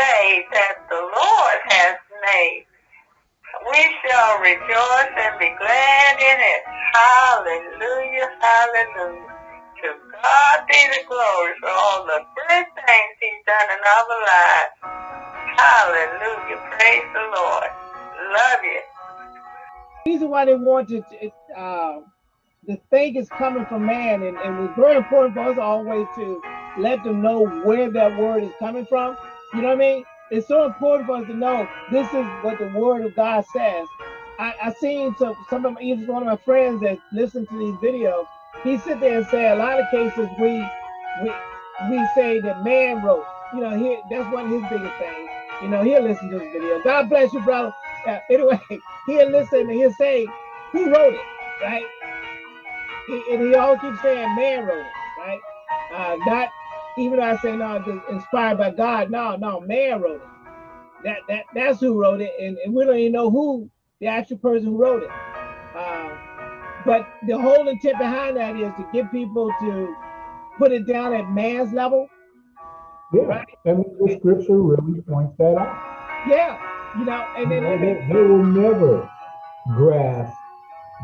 day that the Lord has made. We shall rejoice and be glad in it. Hallelujah, hallelujah. To God be the glory for all the good things he's done in our lives. Hallelujah, praise the Lord. Love you. The reason why they want to, uh, the thing is coming from man, and, and it's very important for us always to let them know where that word is coming from. You know what I mean? It's so important for us to know this is what the word of God says. I, I seen some some of my, even one of my friends that listen to these videos. He sit there and say a lot of cases we we we say that man wrote. You know, he that's one of his biggest things. You know, he'll listen to this video. God bless you, brother. Uh, anyway, he'll listen and he'll say, who wrote it, right? He, and he always keeps saying man wrote it, right? Uh, not even though I say no, it's inspired by God. No, no, man wrote it. That that that's who wrote it, and, and we don't even know who the actual person who wrote it. Uh, but the whole intent behind that is to get people to put it down at man's level. Yeah, right? and the scripture really points that out. Yeah, you know, and then they, they will never grasp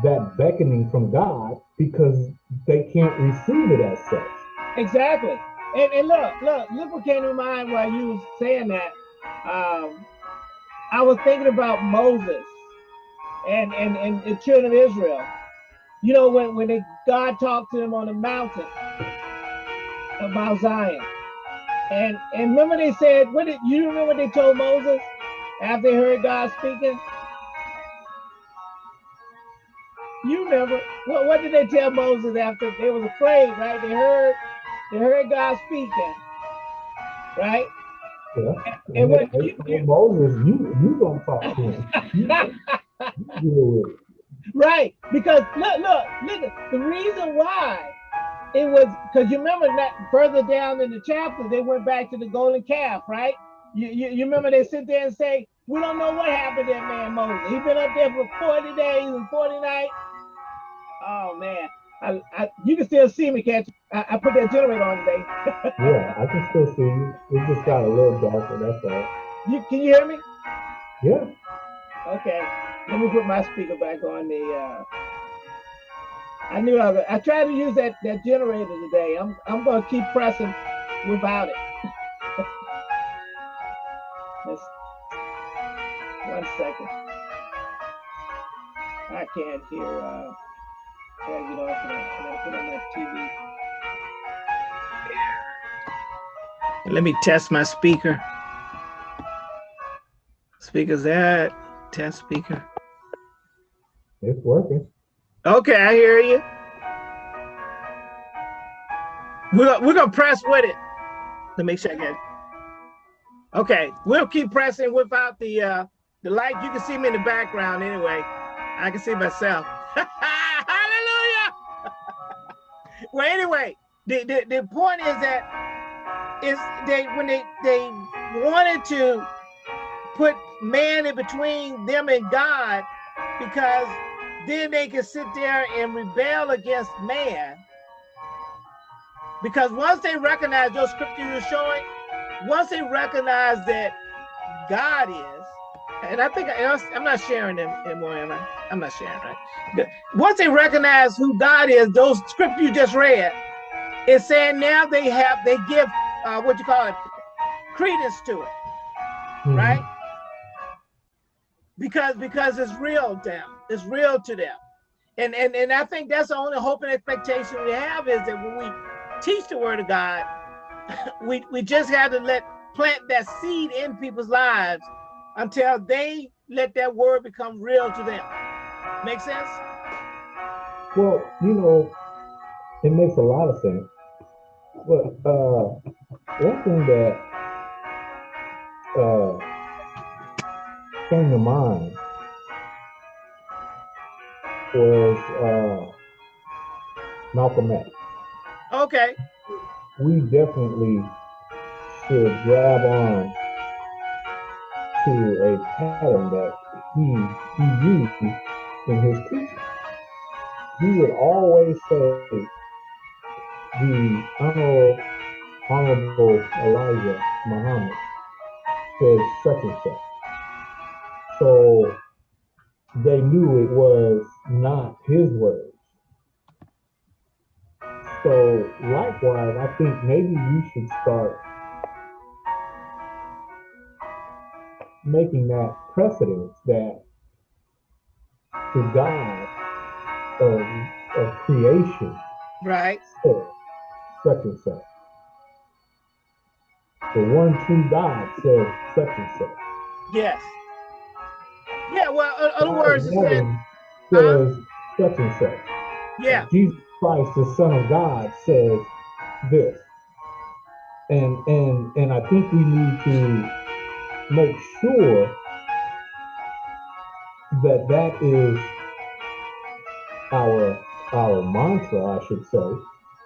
that beckoning from God because they can't receive it as such. Exactly. And, and look, look, look what came to mind while you was saying that. Um, I was thinking about Moses and, and, and the children of Israel. You know, when, when they, God talked to them on the mountain about Zion. And and remember they said, what did you remember what they told Moses after they heard God speaking? You remember what what did they tell Moses after they was afraid, right? They heard they heard God speaking, right? Yeah. And, and what you, you, Moses, you you don't talk to him. You, you right, because look, look, look. The reason why it was because you remember that further down in the chapter they went back to the golden calf, right? You, you, you remember they sit there and say, "We don't know what happened to that man Moses. He's been up there for forty days and forty nights." Oh man, I, I, you can still see me, can't you? I, I put that generator on today. yeah, I can still see you. It just got a little darker, that's all. You Can you hear me? Yeah. Okay, let me put my speaker back on the, uh, I knew I, was, I tried to use that, that generator today. I'm, I'm going to keep pressing without it. One second. I can't hear, uh, gotta get off of that. I gotta put on that TV. Let me test my speaker. Speaker's that test speaker. It's working. Okay, I hear you. We're, we're gonna press with it. Let me make sure I get it. Okay, we'll keep pressing without the uh the light. You can see me in the background anyway. I can see myself. well, anyway, the, the, the point is that is they when they they wanted to put man in between them and God because then they can sit there and rebel against man. Because once they recognize those scriptures you're showing, once they recognize that God is, and I think I, I'm not sharing them anymore, am I? I'm not sharing, right? Once they recognize who God is, those scriptures you just read, it's saying now they have, they give, uh, what you call it, credence to it, mm -hmm. right? Because because it's real to them, it's real to them. And, and, and I think that's the only hope and expectation we have is that when we teach the word of God, we, we just have to let plant that seed in people's lives until they let that word become real to them. Make sense? Well, you know, it makes a lot of sense. But uh, one thing that uh, came to mind was uh, Malcolm X. Okay. We definitely should grab on to a pattern that he, he used in his teaching. He would always say, the honorable, honorable Elijah Muhammad says such and such. So they knew it was not his words. So likewise, I think maybe you should start making that precedence that the God of, of creation Right. said such and such. The one true God said such and such. Yes. Yeah. Well, in other words, it said, says such and such. yeah, Jesus Christ, the Son of God, says this. And and and I think we need to make sure that that is our our mantra, I should say,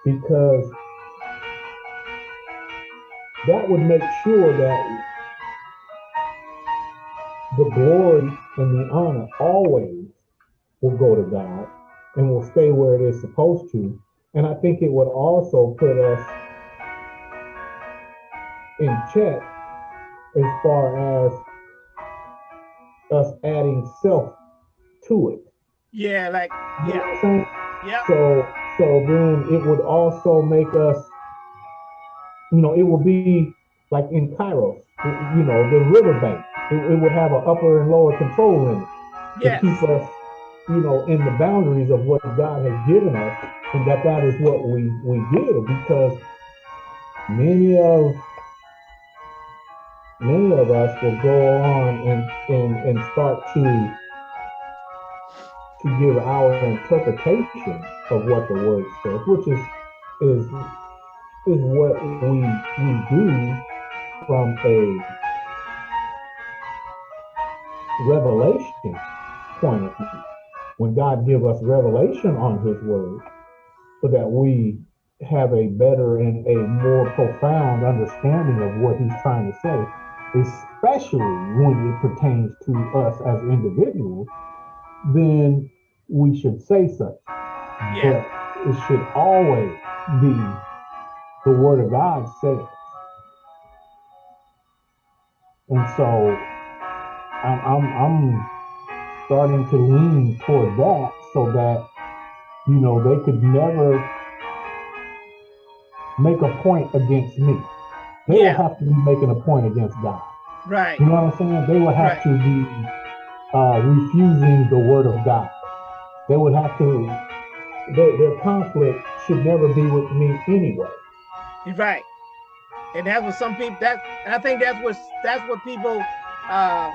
because that would make sure that the glory and the honor always will go to God and will stay where it is supposed to. And I think it would also put us in check as far as us adding self to it. yeah, like, You yeah, what I'm saying? yeah, So so then it would also make us, you know, it would be like in Kairos, you know, the riverbank. It, it would have an upper and lower control limit to yes, keep us, you know, in the boundaries of what God has given us, and that that is what we we give because many of many of us will go on and and and start to to give our interpretation of what the word says, which is is is what we we do from a revelation point of view. When God give us revelation on his word, so that we have a better and a more profound understanding of what he's trying to say, especially when it pertains to us as individuals, then we should say such. yeah, But it should always be the word of God says. And so I'm, I'm, I'm starting to lean toward that so that, you know, they could never make a point against me. They Yeah. will have to be making a point against God. right, You know what I'm saying? They will have Right. to be uh, refusing the word of God. They would have to, their, their conflict should never be with me anyway. right. And that's what some people, that, I think that's what, that's what people, uh,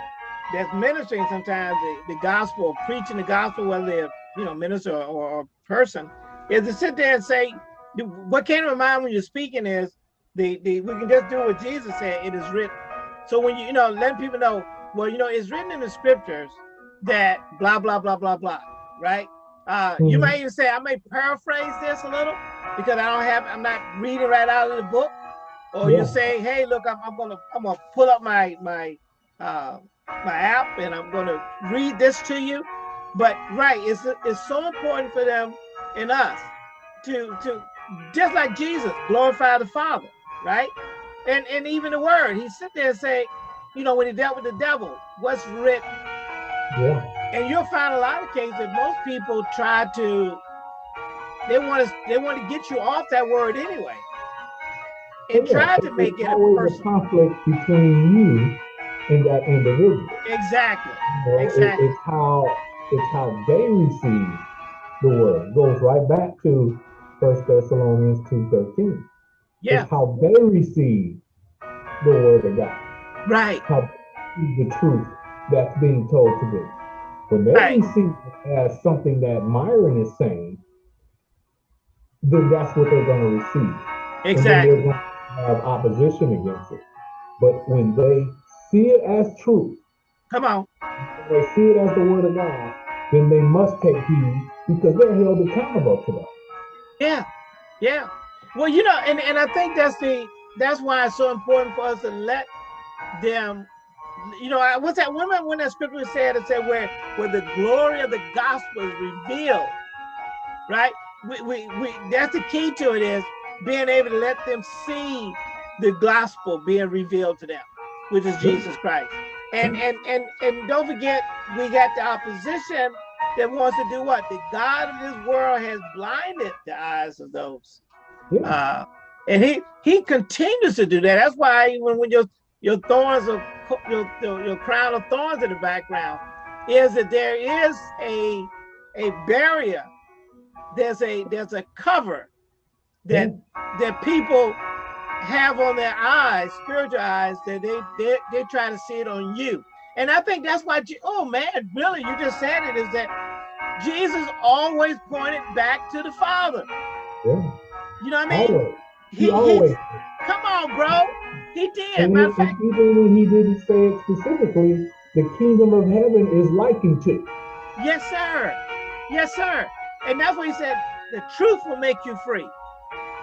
that's ministering sometimes, the, the gospel, preaching the gospel, whether they're, you know, minister or, or person, is to sit there and say, what came to my mind when you're speaking is, the, the, we can just do what Jesus said, it is written. So when you, you know, letting people know, well, you know, it's written in the scriptures that blah, blah, blah, blah, blah, right? Uh, You Mhm. might even say, I may paraphrase this a little because I don't have, I'm not reading right out of the book. Or Yeah. you say, hey, look, I'm, I'm gonna, I'm gonna pull up my, my, uh, my app and I'm gonna read this to you. But right, it's, it's so important for them and us to, to, just like Jesus, glorify the Father, right? And, and even the word, he sit there and say, you know, when he dealt with the devil, what's written? Yeah. and you'll find a lot of cases that most people try to they want to they want to get you off that word anyway and Yeah, try to make it a personal conflict between you and that individual. exactly You know, it- Exactly. it's how it's how they receive the word. It goes right back to First Thessalonians two thirteen. Yeah It's how they receive the word of God. right How they receive the truth that's being told to them. When they Right. receive it as something that Myron is saying, then that's what they're going to receive. And then exactly they're going to have opposition against it. But when they see it as truth, come on when they see it as the word of God, then they must take heed because they're held accountable to that. yeah yeah well you know and and i think that's the that's why it's so important for us to let them you know I, what's that remember when that scripture said it said where where the glory of the gospel is revealed right we, we we that's the key to it is being able to let them see the gospel being revealed to them which is Jesus Christ. And and and and don't forget, we got the opposition that wants to do what? The God of this world has blinded the eyes of those. Yeah. Uh, and he he continues to do that. That's why even when your your thorns of your, your crown of thorns in the background is that there is a a barrier. There's a there's a cover that that people have on their eyes, spiritual eyes, that they they they try to see it on you. And I think that's why. Oh man, Billy, you just said it. Is that Jesus always pointed back to the Father? You know what I mean? Always. He, He- always. Come on, bro. He did. And, and even when he didn't say it specifically, the kingdom of heaven is likened to. yes, sir. Yes, sir. And that's what he said. The truth will make you free,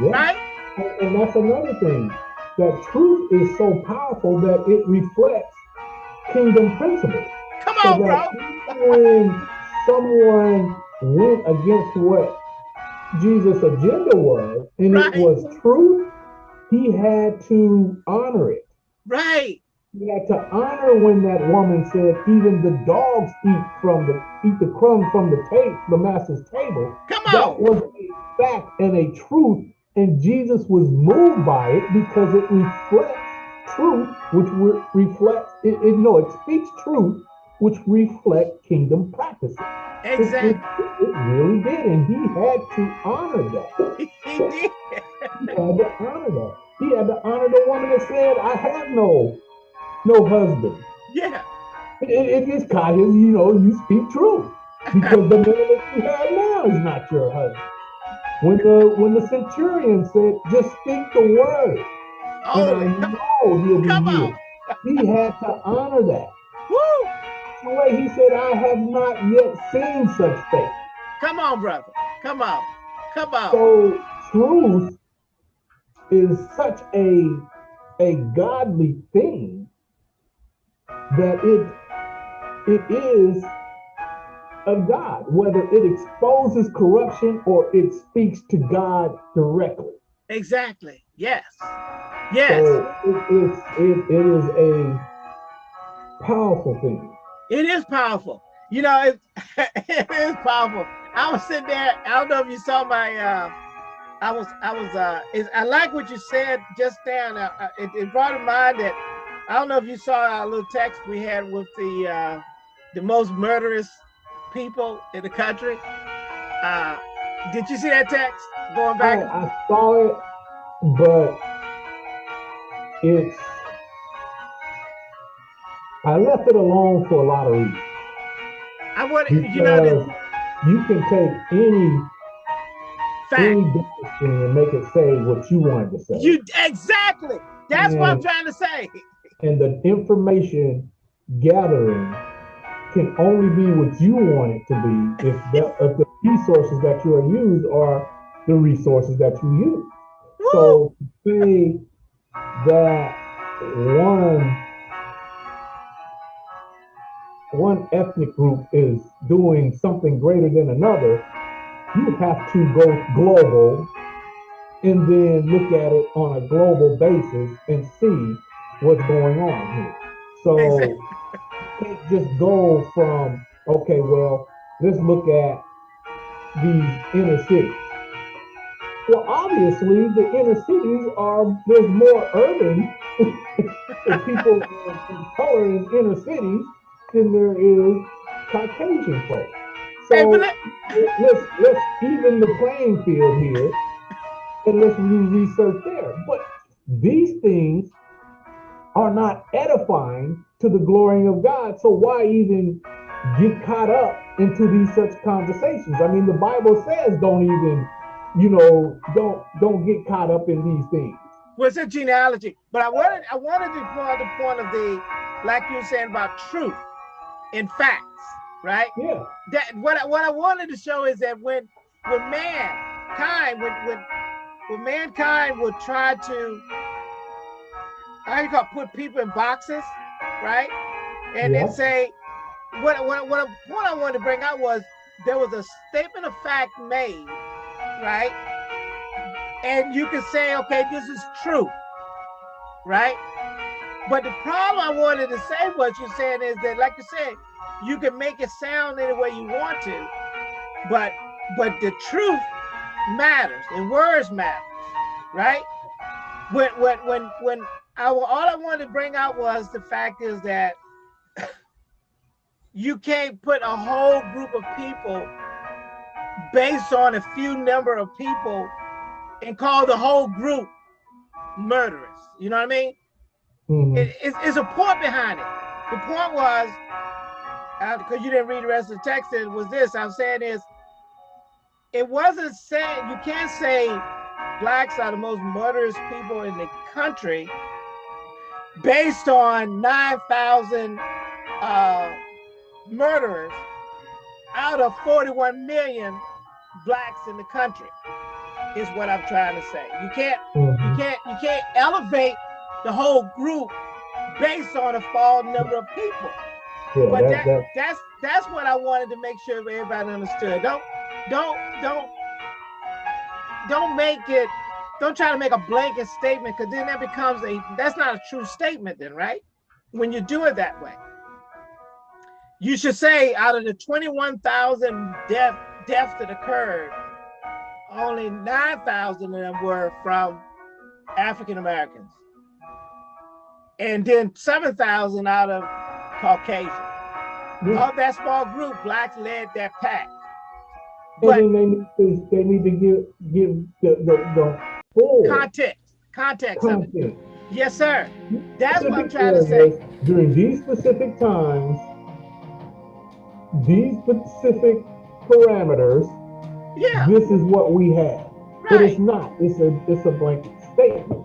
Yeah. right? And, and that's another thing. That truth is so powerful that it reflects kingdom principles. Come So on, bro. when someone went against what Jesus' agenda was, and Right. it was truth, he had to honor it. Right. He had to honor when that woman said, "Even the dogs eat from the eat the crumb from the table, the master's table." Come on. That was a fact and a truth, and Jesus was moved by it because it reflects truth, which re- reflects it, it. No, it speaks truth, which reflect kingdom practices. Exactly. It, it really did, and he had to honor that. He did. He had to honor that. He had to honor the woman that said, "I have no, no husband." Yeah. It, it just kind of, you know, you speak truth because the man that you have now is not your husband. When the when the centurion said, "Just speak the word," Oh, and I know he'll be come healed. on. He had to honor that. Way he said, "I have not yet seen such faith." Come on, brother. Come on. Come on. So truth is such a a godly thing that it it is of God, whether it exposes corruption or it speaks to God directly. Exactly. Yes. Yes. So it, it's it, it is a powerful thing. It is powerful. You know, it, it is powerful. I was sitting there. I don't know if you saw my. Uh, I was. I was. Uh, is, I like what you said just then. Uh, it, it brought to mind that I don't know if you saw our little text we had with the uh, the most murderous people in the country. Uh, did you see that text going I, back? I saw it, but it's I left it alone for a lot of reasons. I want you know Because you can take any fact. any and make it say what you wanted to say. You exactly. That's what I'm trying to say. and the information gathering can only be what you want it to be if the, if the resources that you are used are the resources that you use. Woo! So to say that one one ethnic group is doing something greater than another, you have to go global and then look at it on a global basis and see what's going on here. So you can't just go from okay, well, let's look at these inner cities. Well, obviously, the inner cities are there's more urban people of color in inner cities than there is uh, Caucasian folks. So let- let's let's even the playing field here and let's do research there. But these things are not edifying to the glory of God. So why even get caught up into these such conversations? I mean, the Bible says don't even, you know, don't don't get caught up in these things. was a genealogy. But I wanted I wanted to point the point of the like you were saying about truth and facts, right? Yeah, That what I, what I wanted to show is that when when mankind when when when mankind would try to how you call it, put people in boxes, right? And Yeah. then say what what what what I wanted to bring out was there was a statement of fact made, right? And you can say, okay, this is true, right? But the problem I wanted to say, what you're saying is that, like you said, you can make it sound any way you want to, but but the truth matters and words matter, right? When when when when I all I wanted to bring out was the fact is that you can't put a whole group of people based on a few number of people and call the whole group murderous. You know what I mean? Mhm. It, it's, it's a point behind it. The point was, because you didn't read the rest of the text, it was this. I'm saying is, it wasn't saying you can't say blacks are the most murderous people in the country based on 9,000 uh, murderers out of 41 million blacks in the country. Is what I'm trying to say. You can't Mhm. you can't you can't elevate the whole group based on a small number of people. Yeah, But that, that, that, that's that's what I wanted to make sure everybody understood. Don't don't don't don't make it don't try to make a blanket statement because then that becomes a that's not a true statement then, right? When you do it that way. You should say out of the 21,000 death deaths that occurred, only 9,000 of them were from African Americans. And then 7,000 out of Caucasian. yeah. Of that small group, blacks led that pack. But they need to, they need to give, give the, the, the full context, context of it. Yes, sir. That's what I'm trying to say. During these specific times, these specific parameters, Yeah, this is what we have. But it's not, it's a, it's a blanket statement.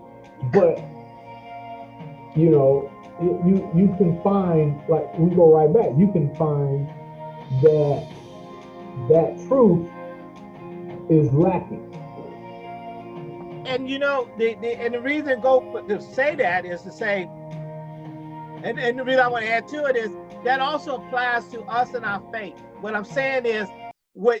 But, you know, you, you, can find, like, we go right back, you can find that, that truth is lacking. And you know, the, the and the reason go to say that is to say, and, and the reason I want to add to it is that also applies to us and our faith. What I'm saying is, what